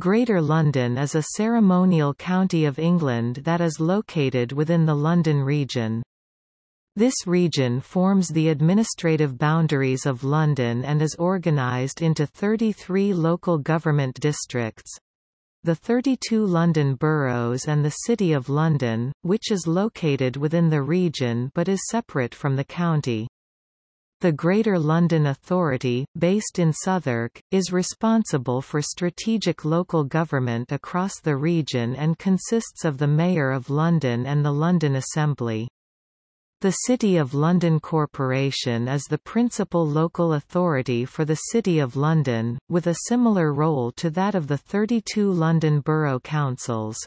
Greater London is a ceremonial county of England that is located within the London region. This region forms the administrative boundaries of London and is organised into 33 local government districts. The 32 London boroughs and the City of London, which is located within the region but is separate from the county. The Greater London Authority, based in Southwark, is responsible for strategic local government across the region and consists of the Mayor of London and the London Assembly. The City of London Corporation is the principal local authority for the City of London, with a similar role to that of the 32 London Borough Councils.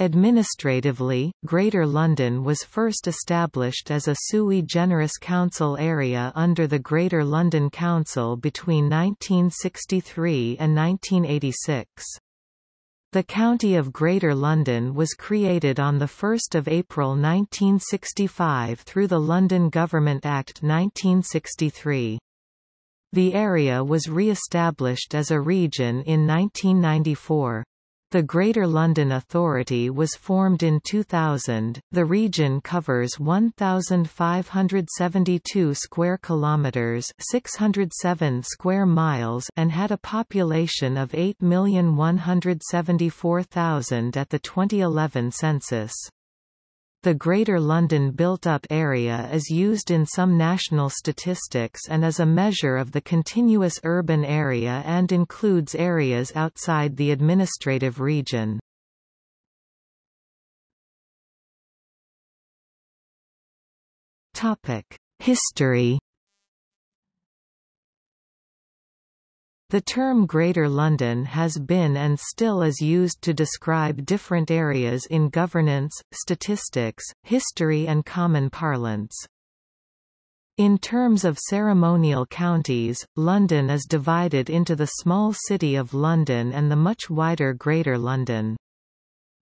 Administratively, Greater London was first established as a sui generis council area under the Greater London Council between 1963 and 1986. The County of Greater London was created on 1 April 1965 through the London Government Act 1963. The area was re-established as a region in 1994. The Greater London Authority was formed in 2000. The region covers 1572 square kilometers, 607 square miles, and had a population of 8,174,000 at the 2011 census. The Greater London Built-Up Area is used in some national statistics and is a measure of the continuous urban area and includes areas outside the administrative region. History The term Greater London has been and still is used to describe different areas in governance, statistics, history and common parlance. In terms of ceremonial counties, London is divided into the small city of London and the much wider Greater London.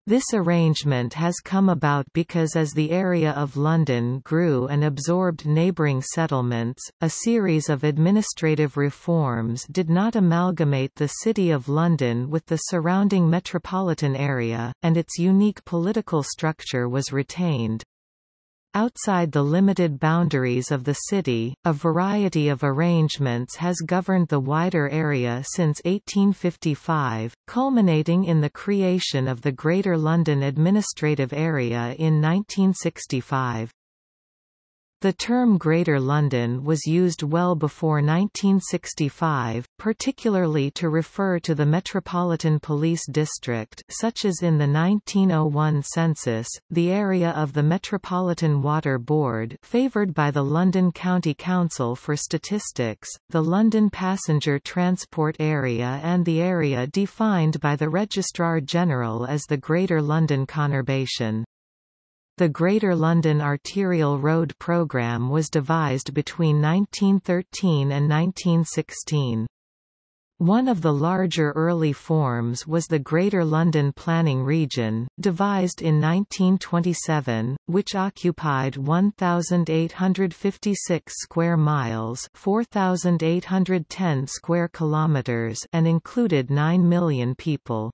This arrangement has come about because as the area of London grew and absorbed neighbouring settlements, a series of administrative reforms did not amalgamate the City of London with the surrounding metropolitan area, and its unique political structure was retained. Outside the limited boundaries of the city, a variety of arrangements has governed the wider area since 1855, culminating in the creation of the Greater London Administrative Area in 1965. The term Greater London was used well before 1965, particularly to refer to the Metropolitan Police District such as in the 1901 census, the area of the Metropolitan Water Board favoured by the London County Council for Statistics, the London Passenger Transport Area and the area defined by the Registrar General as the Greater London Conurbation. The Greater London Arterial Road Programme was devised between 1913 and 1916. One of the larger early forms was the Greater London Planning Region, devised in 1927, which occupied 1,856 square miles 4,810 square kilometres and included 9 million people.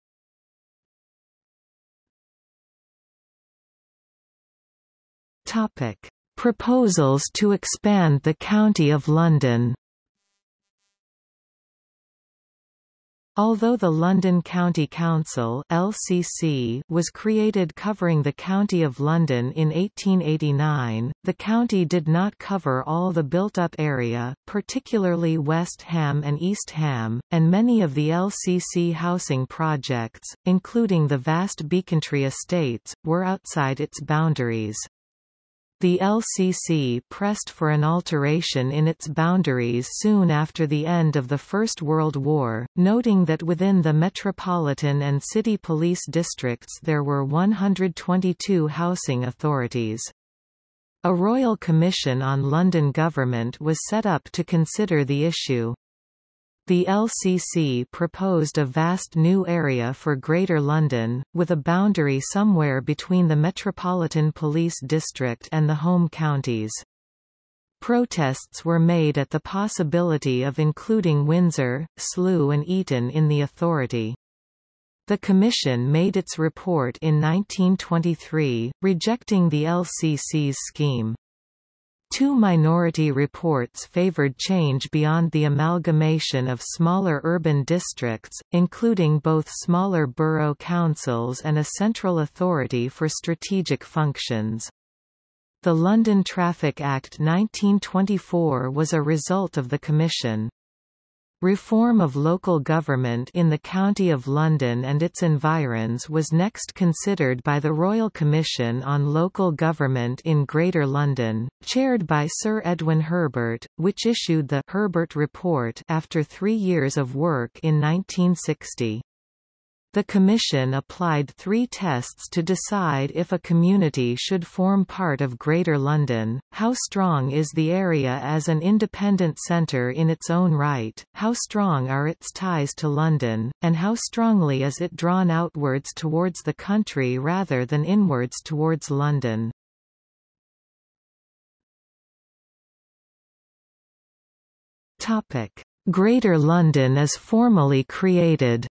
Topic: Proposals to expand the County of London. Although the London County Council (LCC) was created covering the County of London in 1889, the county did not cover all the built-up area, particularly West Ham and East Ham, and many of the LCC housing projects, including the vast Becontree estates, were outside its boundaries. The LCC pressed for an alteration in its boundaries soon after the end of the First World War, noting that within the metropolitan and city police districts there were 122 housing authorities. A royal commission on London government was set up to consider the issue. The LCC proposed a vast new area for Greater London, with a boundary somewhere between the Metropolitan Police District and the home counties. Protests were made at the possibility of including Windsor, Slough and Eton in the authority. The Commission made its report in 1923, rejecting the LCC's scheme. Two minority reports favored change beyond the amalgamation of smaller urban districts, including both smaller borough councils and a central authority for strategic functions. The London Traffic Act 1924 was a result of the Commission. Reform of local government in the County of London and its environs was next considered by the Royal Commission on Local Government in Greater London, chaired by Sir Edwin Herbert, which issued the Herbert Report after three years of work in 1960. The Commission applied three tests to decide if a community should form part of Greater London, how strong is the area as an independent centre in its own right, how strong are its ties to London, and how strongly is it drawn outwards towards the country rather than inwards towards London. Greater London is formally created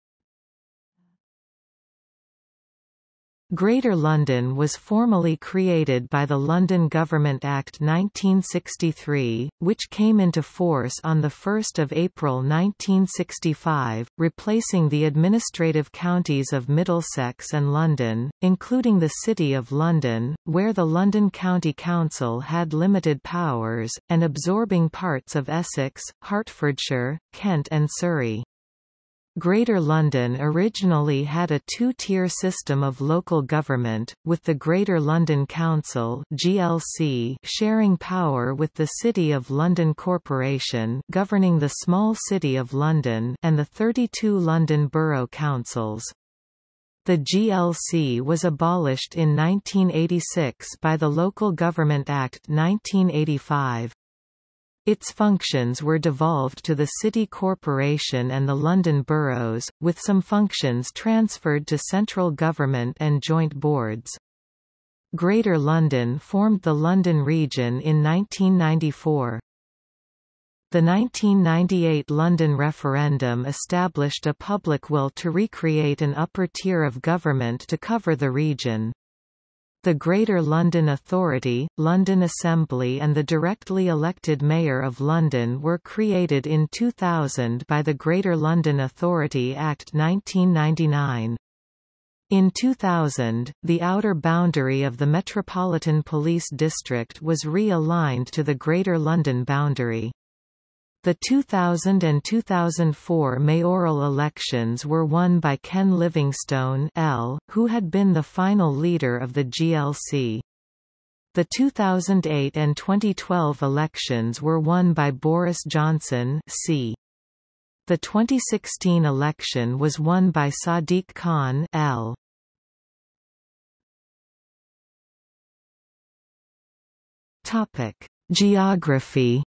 Greater London was formally created by the London Government Act 1963, which came into force on 1 April 1965, replacing the administrative counties of Middlesex and London, including the City of London, where the London County Council had limited powers, and absorbing parts of Essex, Hertfordshire, Kent and Surrey. Greater London originally had a two-tier system of local government, with the Greater London Council (GLC) sharing power with the City of London Corporation governing the small City of London and the 32 London Borough Councils. The GLC was abolished in 1986 by the Local Government Act 1985. Its functions were devolved to the City Corporation and the London boroughs, with some functions transferred to central government and joint boards. Greater London formed the London region in 1994. The 1998 London referendum established a public will to recreate an upper tier of government to cover the region. The Greater London Authority, London Assembly and the directly elected Mayor of London were created in 2000 by the Greater London Authority Act 1999. In 2000, the outer boundary of the Metropolitan Police District was re-aligned to the Greater London boundary. The 2000 and 2004 mayoral elections were won by Ken Livingstone L, who had been the final leader of the GLC. The 2008 and 2012 elections were won by Boris Johnson C. The 2016 election was won by Sadiq Khan L. Topic: Geography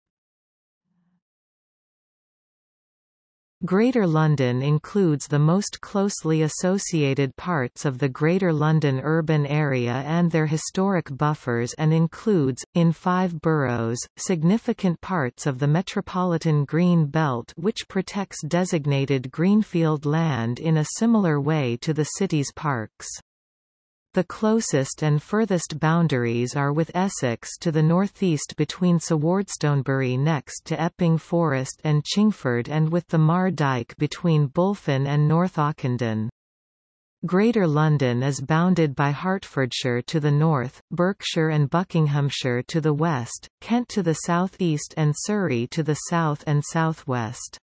Greater London includes the most closely associated parts of the Greater London urban area and their historic buffers and includes, in five boroughs, significant parts of the Metropolitan Green Belt which protects designated greenfield land in a similar way to the city's parks. The closest and furthest boundaries are with Essex to the northeast between Sewardstonebury next to Epping Forest and Chingford and with the Mar Dyke between Bulphan and North Ockendon. Greater London is bounded by Hertfordshire to the north, Berkshire and Buckinghamshire to the west, Kent to the southeast and Surrey to the south and southwest.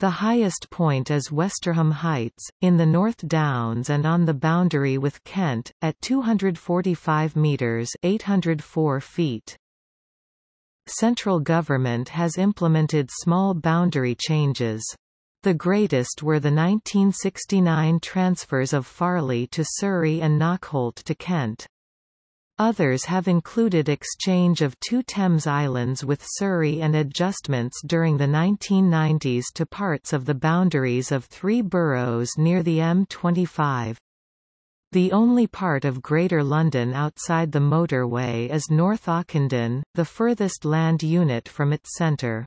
The highest point is Westerham Heights, in the North Downs and on the boundary with Kent, at 245 metres 804 feet. Central government has implemented small boundary changes. The greatest were the 1969 transfers of Farleigh to Surrey and Knockholt to Kent. Others have included exchange of two Thames Islands with Surrey and adjustments during the 1990s to parts of the boundaries of three boroughs near the M25. The only part of Greater London outside the motorway is North Ockendon, the furthest land unit from its centre.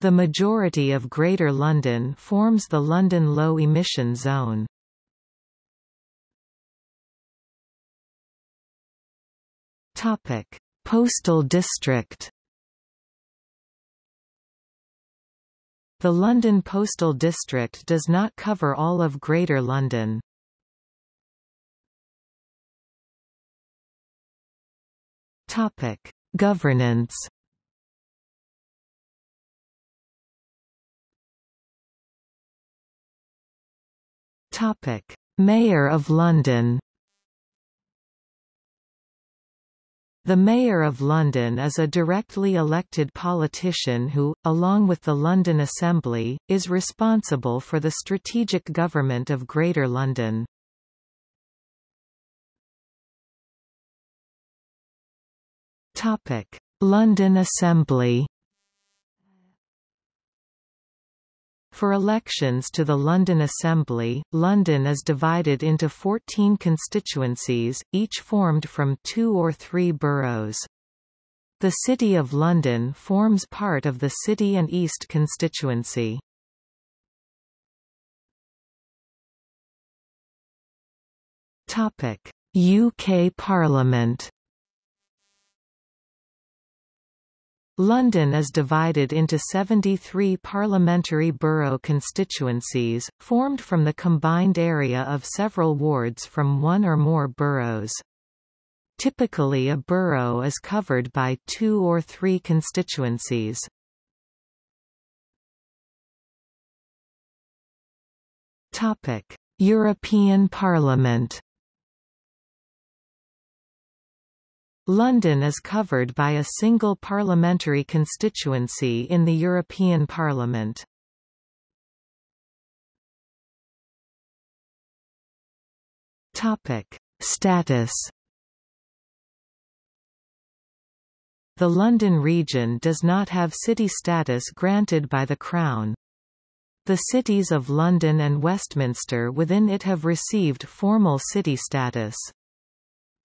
The majority of Greater London forms the London Low Emission Zone. Postal District The London Postal District does not cover all of Greater London. Topic: Governance. Topic: Mayor of London. The Mayor of London is a directly elected politician who, along with the London Assembly, is responsible for the strategic government of Greater London. London Assembly For elections to the London Assembly, London is divided into 14 constituencies, each formed from two or three boroughs. The City of London forms part of the City and East constituency. UK Parliament London is divided into 73 parliamentary borough constituencies, formed from the combined area of several wards from one or more boroughs. Typically a borough is covered by two or three constituencies. European Parliament London is covered by a single parliamentary constituency in the European Parliament. Topic: Status The London region does not have city status granted by the Crown. The cities of London and Westminster within it have received formal city status.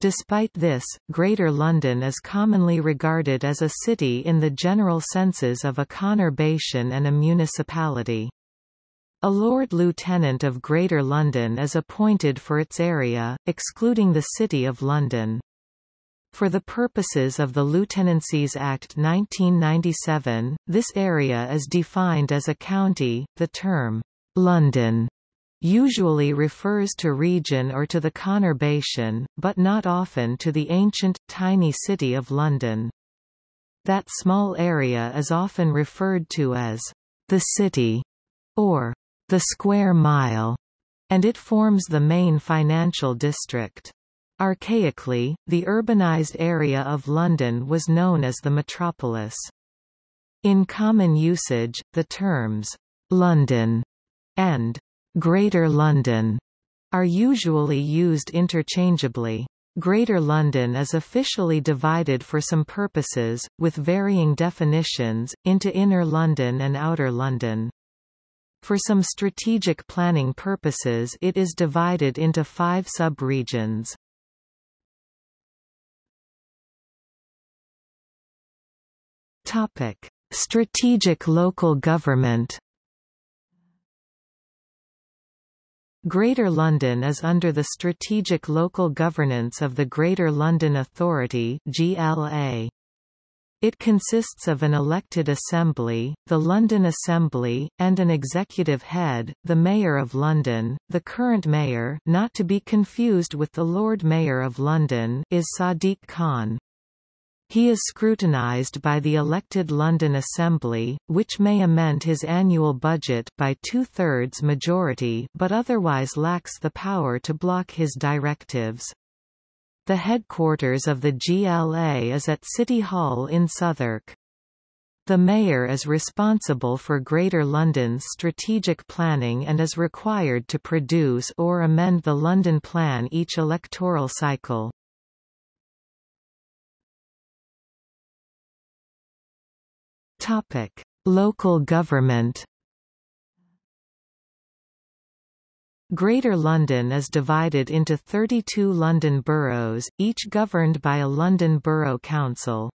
Despite this, Greater London is commonly regarded as a city in the general senses of a conurbation and a municipality. A Lord Lieutenant of Greater London is appointed for its area, excluding the City of London. For the purposes of the Lieutenancies Act 1997, this area is defined as a county. The term, London usually refers to region or to the conurbation, but not often to the ancient, tiny city of London. That small area is often referred to as the city or the square mile, and it forms the main financial district. Archaically, the urbanized area of London was known as the metropolis. In common usage, the terms London and Greater London are usually used interchangeably. Greater London is officially divided for some purposes, with varying definitions, into Inner London and Outer London. For some strategic planning purposes it is divided into five sub-regions. Strategic local government Greater London is under the strategic local governance of the Greater London Authority GLA. It consists of an elected assembly, the London Assembly, and an executive head, the Mayor of London. The current mayor, not to be confused with the Lord Mayor of London, is Sadiq Khan. He is scrutinised by the elected London Assembly, which may amend his annual budget by two-thirds majority but otherwise lacks the power to block his directives. The headquarters of the GLA is at City Hall in Southwark. The Mayor is responsible for Greater London's strategic planning and is required to produce or amend the London Plan each electoral cycle. Topic: Local government. Greater London is divided into 32 London boroughs, each governed by a London Borough Council.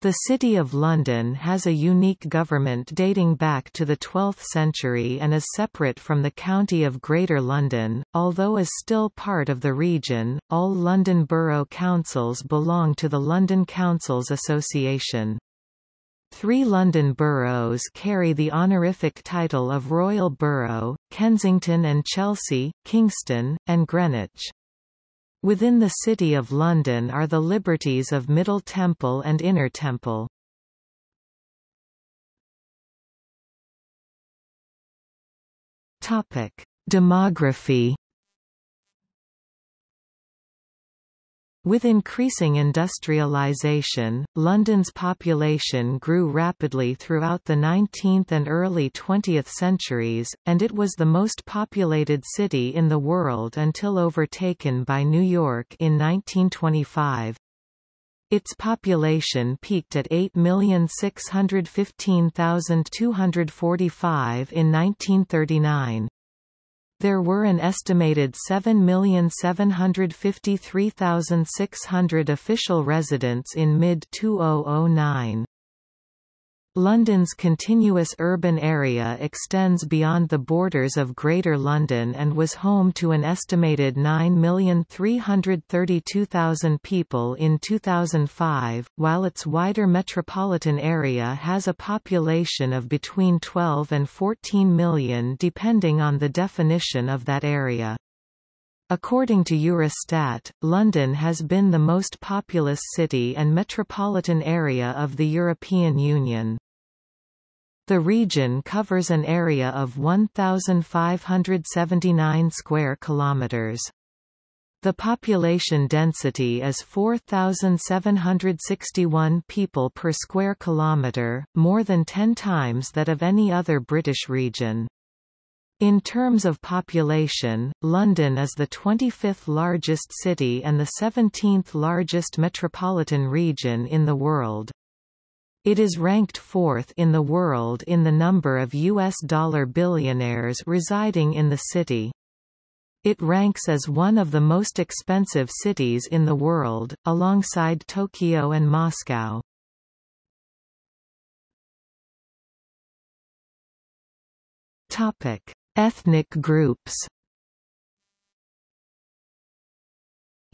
The City of London has a unique government dating back to the 12th century and is separate from the County of Greater London, although is still part of the region. All London Borough Councils belong to the London Councils Association. Three London boroughs carry the honorific title of Royal Borough, Kensington and Chelsea, Kingston, and Greenwich. Within the City of London are the liberties of Middle Temple and Inner Temple. Demography With increasing industrialization, London's population grew rapidly throughout the 19th and early 20th centuries, and it was the most populated city in the world until overtaken by New York in 1925. Its population peaked at 8,615,245 in 1939. There were an estimated 7,753,600 official residents in mid-2009. London's continuous urban area extends beyond the borders of Greater London and was home to an estimated 9,332,000 people in 2005, while its wider metropolitan area has a population of between 12 and 14 million depending on the definition of that area. According to Eurostat, London has been the most populous city and metropolitan area of the European Union. The region covers an area of 1579 square kilometers. The population density is 4761 people per square kilometer, more than 10 times that of any other British region. In terms of population, London is the 25th largest city and the 17th largest metropolitan region in the world. It is ranked fourth in the world in the number of U.S. dollar billionaires residing in the city. It ranks as one of the most expensive cities in the world, alongside Tokyo and Moscow. Ethnic groups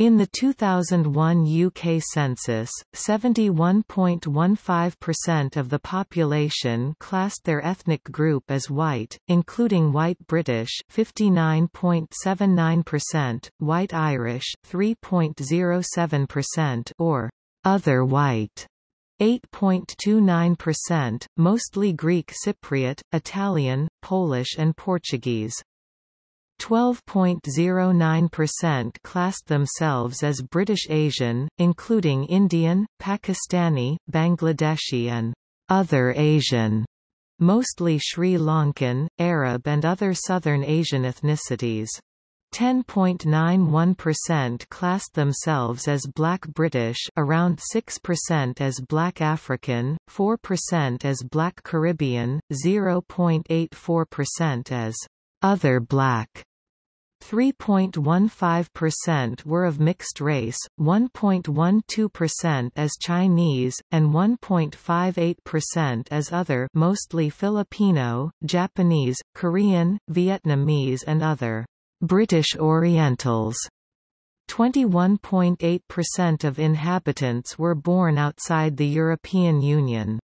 In the 2001 UK census, 71.15% of the population classed their ethnic group as white, including white British 59.79%, white Irish 3.07% or other white 8.29%, mostly Greek Cypriot, Italian, Polish and Portuguese. 12.09% classed themselves as British Asian, including Indian, Pakistani, Bangladeshi and other Asian, mostly Sri Lankan, Arab and other Southern Asian ethnicities. 10.91% classed themselves as Black British around 6% as Black African, 4% as Black Caribbean, 0.84% as other Black, 3.15% were of mixed race, 1.12% as Chinese, and 1.58% as other mostly Filipino, Japanese, Korean, Vietnamese and other British Orientals. 21.8% of inhabitants were born outside the European Union.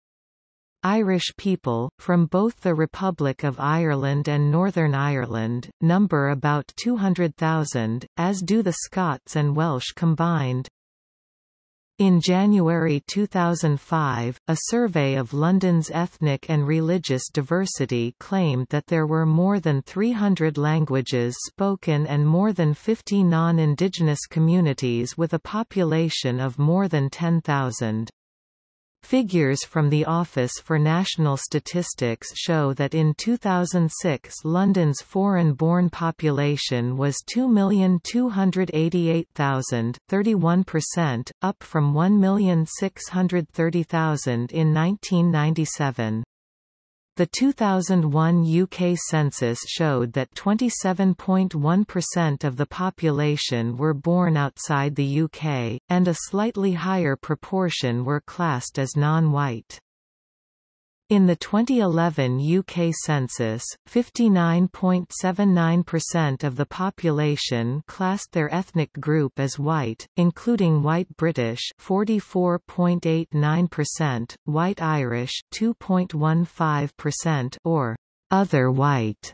Irish people, from both the Republic of Ireland and Northern Ireland, number about 200,000, as do the Scots and Welsh combined. In January 2005, a survey of London's ethnic and religious diversity claimed that there were more than 300 languages spoken and more than 50 non-Indigenous communities with a population of more than 10,000. Figures from the Office for National Statistics show that in 2006 London's foreign-born population was 2,288,000 31%, up from 1,630,000 in 1997. The 2001 UK census showed that 27.1% of the population were born outside the UK, and a slightly higher proportion were classed as non-white. In the 2011 UK census, 59.79% of the population classed their ethnic group as white, including white British 44.89%, white Irish 2.15% or other white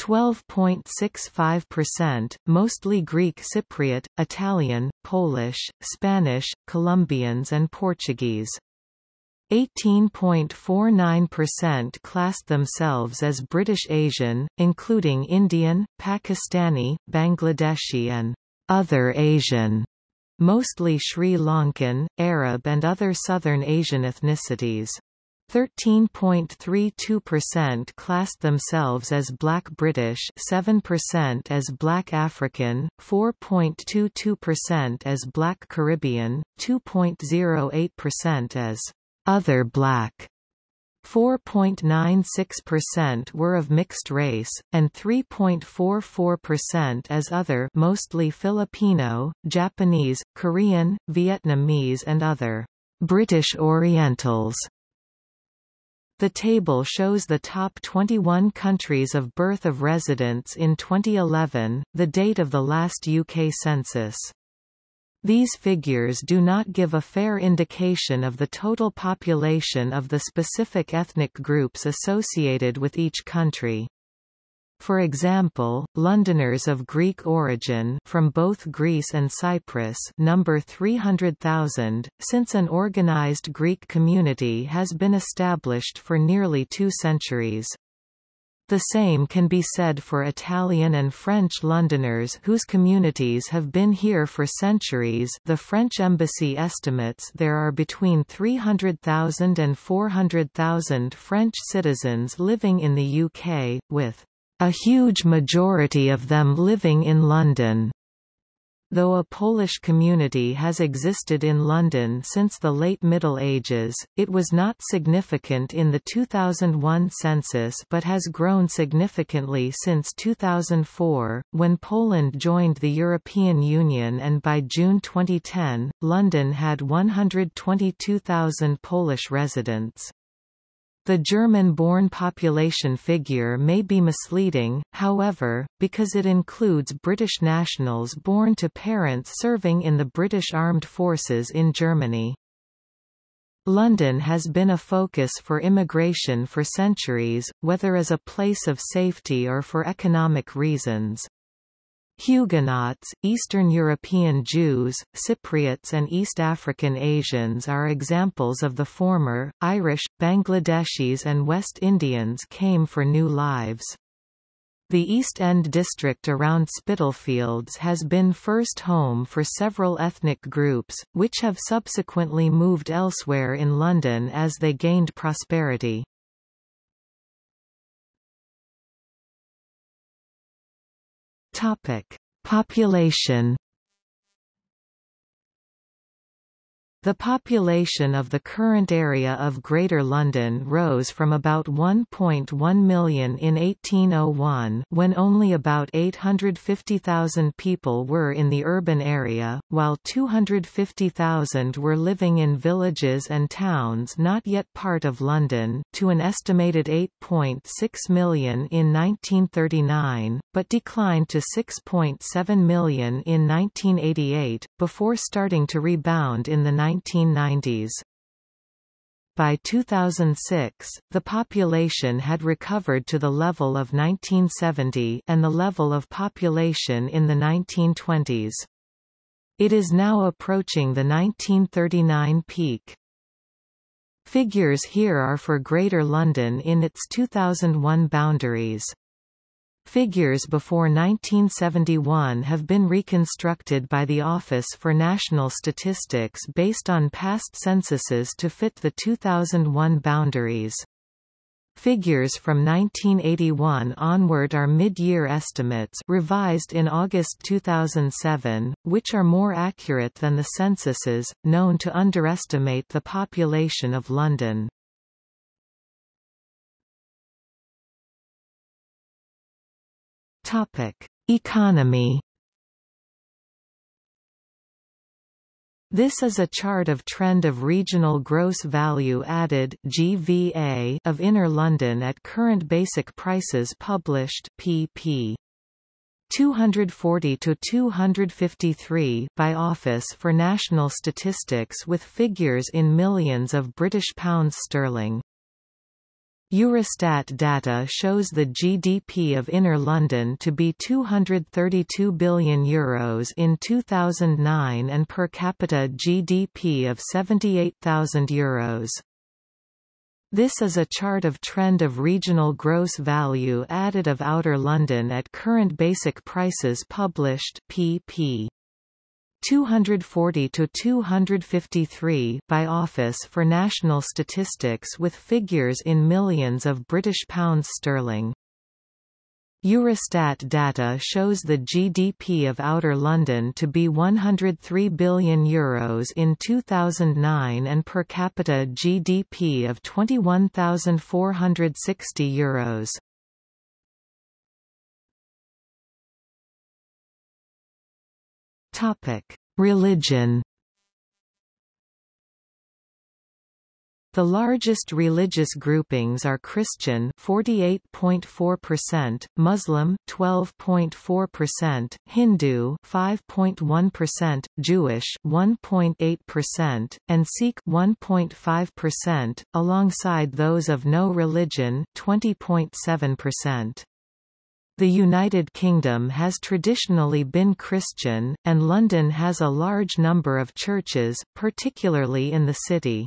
12.65%, mostly Greek Cypriot, Italian, Polish, Spanish, Colombians and Portuguese. 18.49% classed themselves as British Asian, including Indian, Pakistani, Bangladeshi and other Asian, mostly Sri Lankan, Arab and other Southern Asian ethnicities. 13.32% classed themselves as Black British 7% as Black African, 4.22% as Black Caribbean, 2.08% as other black 4.96% were of mixed race, and 3.44% as other mostly Filipino, Japanese, Korean, Vietnamese and other British Orientals. The table shows the top 21 countries of birth of residents in 2011, the date of the last UK census. These figures do not give a fair indication of the total population of the specific ethnic groups associated with each country. For example, Londoners of Greek origin from both Greece and Cyprus number 300,000, since an organized Greek community has been established for nearly two centuries. The same can be said for Italian and French Londoners whose communities have been here for centuries the French embassy estimates there are between 300,000 and 400,000 French citizens living in the UK, with a huge majority of them living in London. Though a Polish community has existed in London since the late Middle Ages, it was not significant in the 2001 census but has grown significantly since 2004, when Poland joined the European Union and by June 2010, London had 122,000 Polish residents. The German-born population figure may be misleading, however, because it includes British nationals born to parents serving in the British Armed Forces in Germany. London has been a focus for immigration for centuries, whether as a place of safety or for economic reasons. Huguenots, Eastern European Jews, Cypriots and East African Asians are examples of the former. Irish, Bangladeshis and West Indians came for new lives. The East End district around Spitalfields has been first home for several ethnic groups, which have subsequently moved elsewhere in London as they gained prosperity. Topic: Population The population of the current area of Greater London rose from about 1.1 million in 1801 when only about 850,000 people were in the urban area, while 250,000 were living in villages and towns not yet part of London, to an estimated 8.6 million in 1939, but declined to 6.7 million in 1988, before starting to rebound in the 1990s. By 2006, the population had recovered to the level of 1970 and the level of population in the 1920s. It is now approaching the 1939 peak. Figures here are for Greater London in its 2001 boundaries. Figures before 1971 have been reconstructed by the Office for National Statistics based on past censuses to fit the 2001 boundaries. Figures from 1981 onward are mid-year estimates revised in August 2007, which are more accurate than the censuses, known to underestimate the population of London. Topic: Economy This is a chart of trend of regional gross value added GVA of Inner London at current basic prices published pp. 240 to 253 by Office for National Statistics with figures in millions of British pounds sterling. Eurostat data shows the GDP of Inner London to be €232 billion Euros in 2009 and per capita GDP of €78,000 Euros. This is a chart of trend of regional gross value added of Outer London at current basic prices published pp. 240 to 253 by Office for National Statistics with figures in millions of British pounds sterling. Eurostat data shows the GDP of Outer London to be €103 billion Euros in 2009 and per capita GDP of €21,460 Euros. Topic: Religion. The largest religious groupings are Christian 48.4%, Muslim 12.4%, Hindu 5.1%, Jewish 1.8%, and Sikh 1.5%, alongside those of no religion 20.7%. The United Kingdom has traditionally been Christian, and London has a large number of churches, particularly in the city.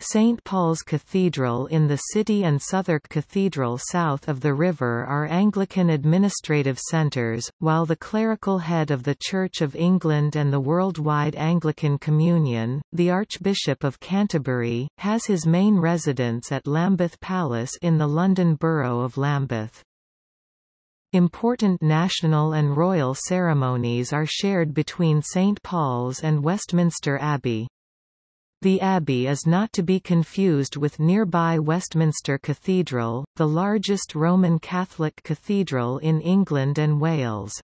St Paul's Cathedral in the city and Southwark Cathedral south of the river are Anglican administrative centres, while the clerical head of the Church of England and the Worldwide Anglican Communion, the Archbishop of Canterbury, has his main residence at Lambeth Palace in the London Borough of Lambeth. Important national and royal ceremonies are shared between St Paul's and Westminster Abbey. The Abbey is not to be confused with nearby Westminster Cathedral, the largest Roman Catholic cathedral in England and Wales.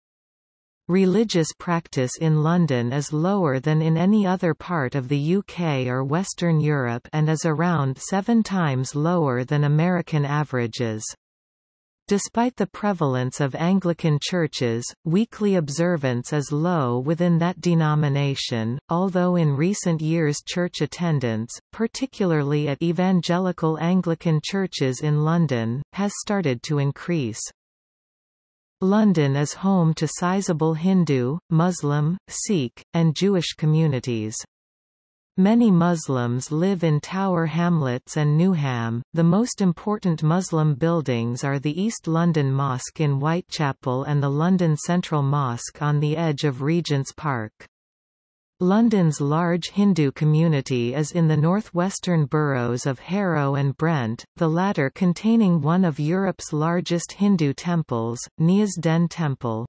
Religious practice in London is lower than in any other part of the UK or Western Europe and is around seven times lower than American averages. Despite the prevalence of Anglican churches, weekly observance is low within that denomination, although in recent years church attendance, particularly at evangelical Anglican churches in London, has started to increase. London is home to sizable Hindu, Muslim, Sikh, and Jewish communities. Many Muslims live in Tower Hamlets and Newham. The most important Muslim buildings are the East London Mosque in Whitechapel and the London Central Mosque on the edge of Regent's Park. London's large Hindu community is in the northwestern boroughs of Harrow and Brent, the latter containing one of Europe's largest Hindu temples, Neasden Temple.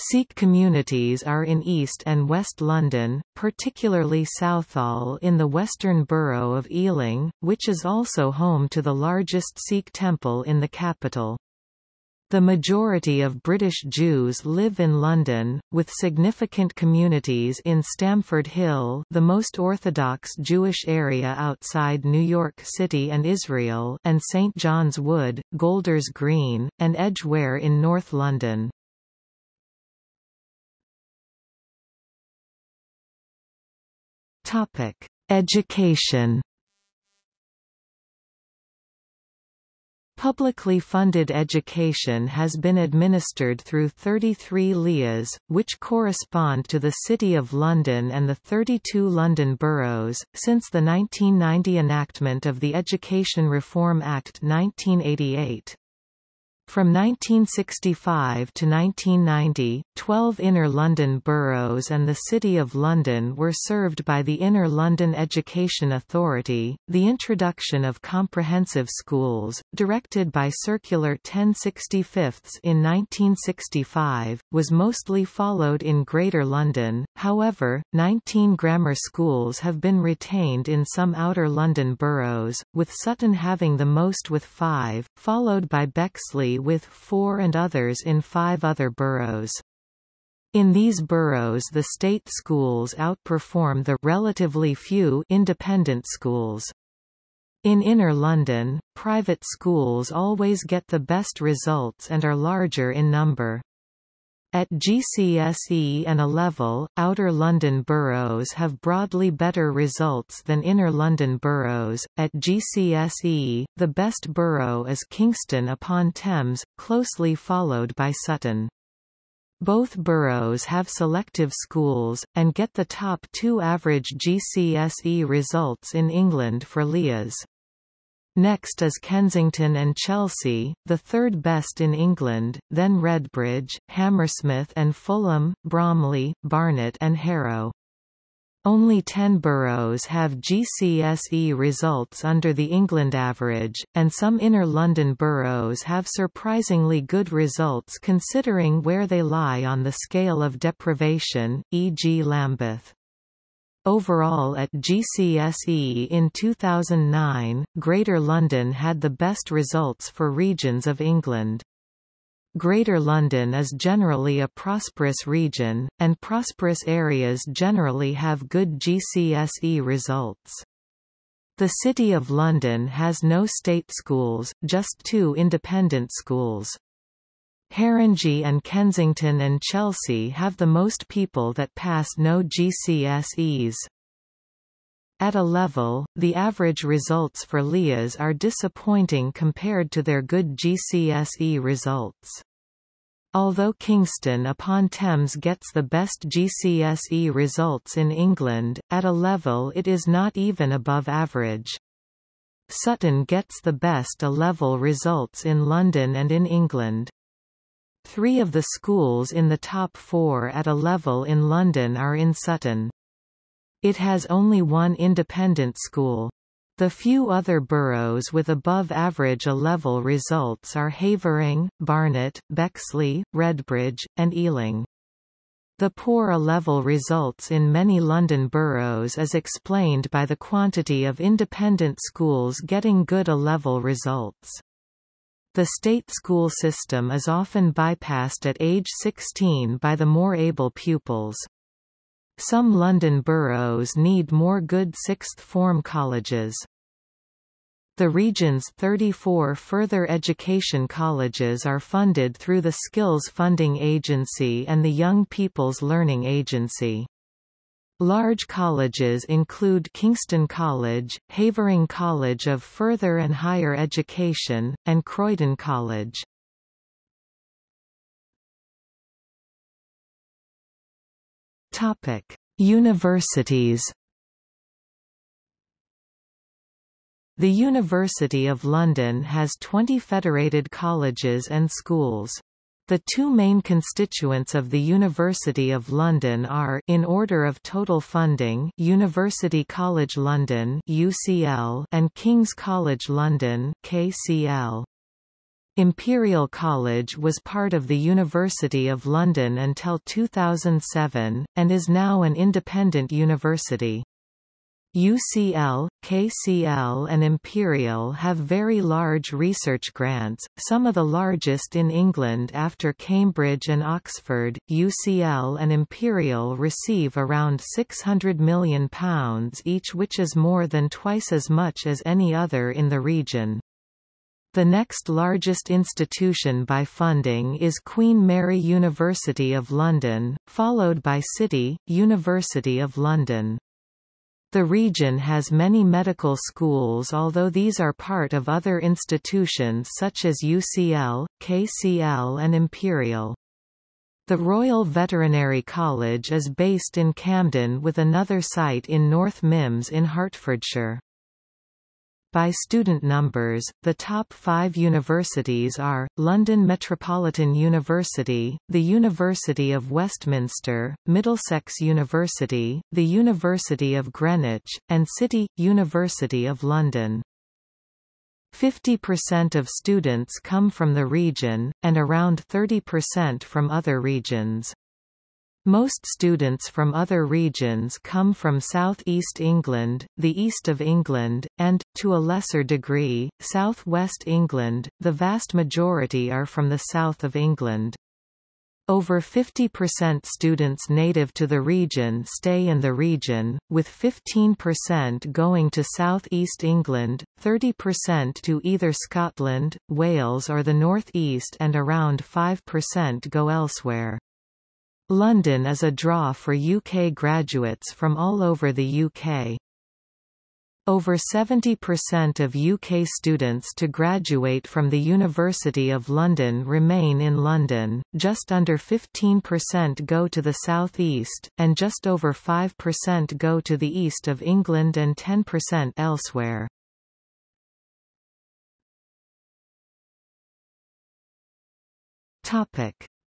Sikh communities are in East and West London, particularly Southall in the western borough of Ealing, which is also home to the largest Sikh temple in the capital. The majority of British Jews live in London, with significant communities in Stamford Hill the most Orthodox Jewish area outside New York City and Israel and St John's Wood, Golders Green, and Edgware in North London. Topic: Education. Publicly funded education has been administered through 33 LEAs, which correspond to the City of London and the 32 London boroughs, since the 1990 enactment of the Education Reform Act 1988. From 1965 to 1990, 12 Inner London boroughs and the City of London were served by the Inner London Education Authority. The introduction of comprehensive schools, directed by Circular 1065 in 1965, was mostly followed in Greater London, however, 19 grammar schools have been retained in some Outer London boroughs, with Sutton having the most with five, followed by Bexley with four and others in five other boroughs. In these boroughs the state schools outperform the relatively few independent schools. In Inner London, private schools always get the best results and are larger in number. At GCSE and A-level, Outer London boroughs have broadly better results than Inner London boroughs. At GCSE, the best borough is Kingston upon Thames, closely followed by Sutton. Both boroughs have selective schools, and get the top two average GCSE results in England for LEAs. Next is Kensington and Chelsea, the third best in England, then Redbridge, Hammersmith and Fulham, Bromley, Barnet and Harrow. Only 10 boroughs have GCSE results under the England average, and some inner London boroughs have surprisingly good results considering where they lie on the scale of deprivation, e.g. Lambeth. Overall at GCSE in 2009, Greater London had the best results for regions of England. Greater London is generally a prosperous region, and prosperous areas generally have good GCSE results. The City of London has no state schools, just two independent schools. Haringey and Kensington and Chelsea have the most people that pass no GCSEs. At A-level, the average results for LEAs are disappointing compared to their good GCSE results. Although Kingston upon Thames gets the best GCSE results in England, at A-level it is not even above average. Sutton gets the best A-level results in London and in England. Three of the schools in the top four at A-level in London are in Sutton. It has only one independent school. The few other boroughs with above-average A-level results are Havering, Barnet, Bexley, Redbridge, and Ealing. The poor A-level results in many London boroughs is explained by the quantity of independent schools getting good A-level results. The state school system is often bypassed at age 16 by the more able pupils. Some London boroughs need more good sixth form colleges. The region's 34 further education colleges are funded through the Skills Funding Agency and the Young People's Learning Agency. Large colleges include Kingston College, Havering College of Further and Higher Education, and Croydon College. Topic: Universities. The University of London has 20 federated colleges and schools. The two main constituents of the University of London are in order of total funding University College London UCL and King's College London KCL. Imperial College was part of the University of London until 2007, and is now an independent university. UCL, KCL and Imperial have very large research grants, some of the largest in England after Cambridge and Oxford. UCL and Imperial receive around £600 million each which is more than twice as much as any other in the region. The next largest institution by funding is Queen Mary University of London, followed by City, University of London. The region has many medical schools although these are part of other institutions such as UCL, KCL and Imperial. The Royal Veterinary College is based in Camden with another site in North Mymms in Hertfordshire. By student numbers, the top five universities are, London Metropolitan University, the University of Westminster, Middlesex University, the University of Greenwich, and City, University of London. 50% of students come from the region, and around 30% from other regions. Most students from other regions come from South East England, the East of England, and, to a lesser degree, South West England, the vast majority are from the south of England. Over 50% students native to the region stay in the region, with 15% going to South East England, 30% to either Scotland, Wales or the North East and around 5% go elsewhere. London is a draw for UK graduates from all over the UK. Over 70% of UK students to graduate from the University of London remain in London, just under 15% go to the South East, and just over 5% go to the East of England and 10% elsewhere.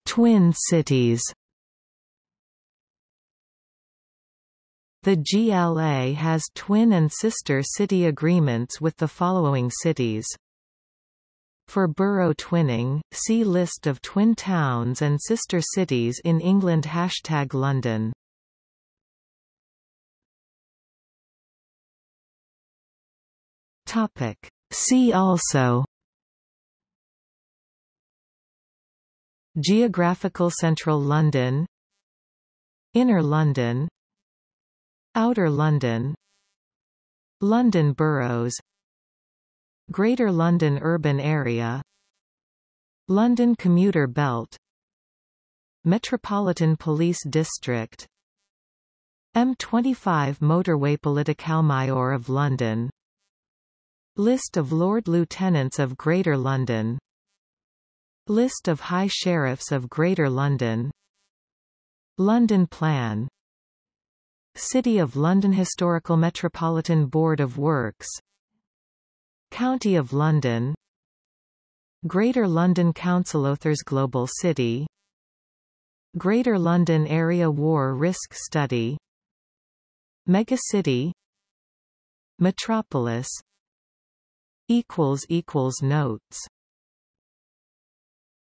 Twin cities The GLA has twin and sister city agreements with the following cities. For borough twinning, see List of twin towns and sister cities in England. Hashtag London. See also. Geographical Central London. Inner London Outer London. London boroughs. Greater London urban area. London commuter belt. Metropolitan Police District. M25 motorway Politicalmayor of London. List of Lord Lieutenants of Greater London. List of High Sheriffs of Greater London. London Plan City of London Historical Metropolitan Board of Works County of London Greater London Council Authors Global City Greater London Area War Risk Study Megacity Metropolis Notes